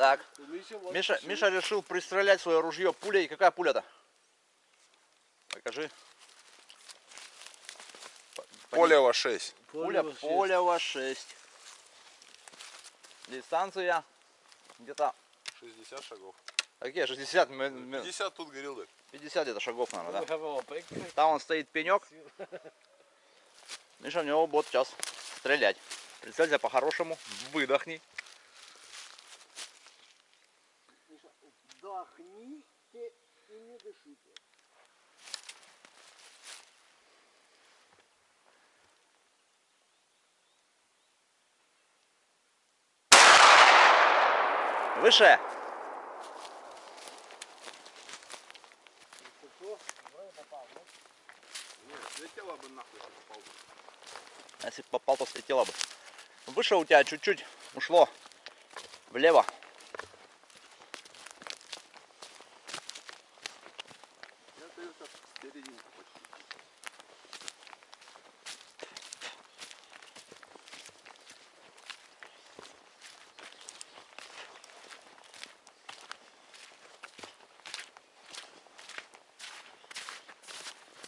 Так, Миша, Миша, решил. Пристрелять свое ружье пулей. Какая пуля-то? Покажи. По- по- Полево 6. Пуля Полево шесть. Полева 6. Дистанция где-то... 60 шагов. Какие? 60? мы- мы- 50 тут горелок. 50 где-то шагов, наверное, да? Там он стоит пенек. Миша в него будет сейчас стрелять. Прицелься по-хорошему, выдохни. Вдохните и не дышите. Выше. Бы нахуй, попал бы. Если бы попал, то слетело бы. Выше у тебя чуть-чуть ушло влево. Серединку почти.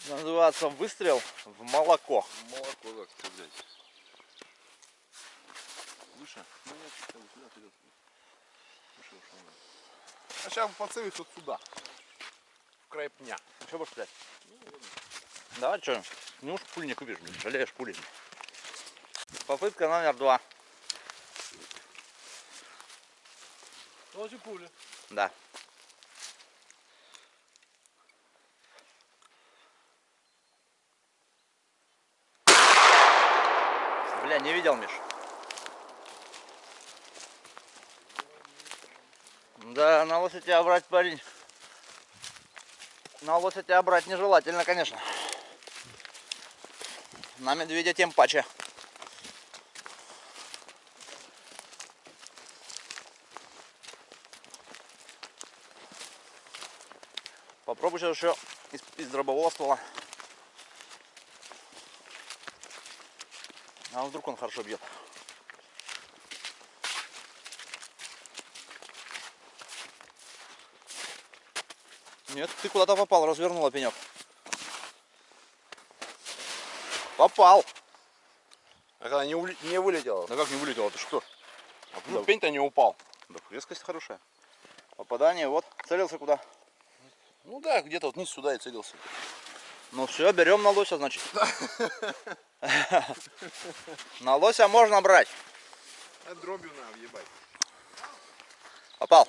Называется выстрел в молоко. Молоко как стрелять. Выше? Ну нет, что вы сюда вперед. Выше ушел. А сейчас поцелюсь вот сюда. В край пня. Что будешь стрелять? Давай, что? Ну уж пуль не купишь, блин, жалеешь пули. Попытка номер два. Тоже пуля. Да. Бля, не видел, Миш. Да, на лося тебя брать, парень. На лося тебя брать нежелательно, конечно. На медведя тем паче. Попробуй сейчас еще из, из дробового ствола. А вдруг он хорошо бьет. Нет, ты куда-то попал, развернула пенек. Попал. А когда не, ули- не вылетело? Да как не вылетело, ты что? А почему пень-то не упал? Да, резкость хорошая. Попадание, вот, целился куда. Ну да, где-то вот вниз сюда и целился. Ну все, берем на лося, значит. На лося можно брать. А дробью надо въебать. Попал.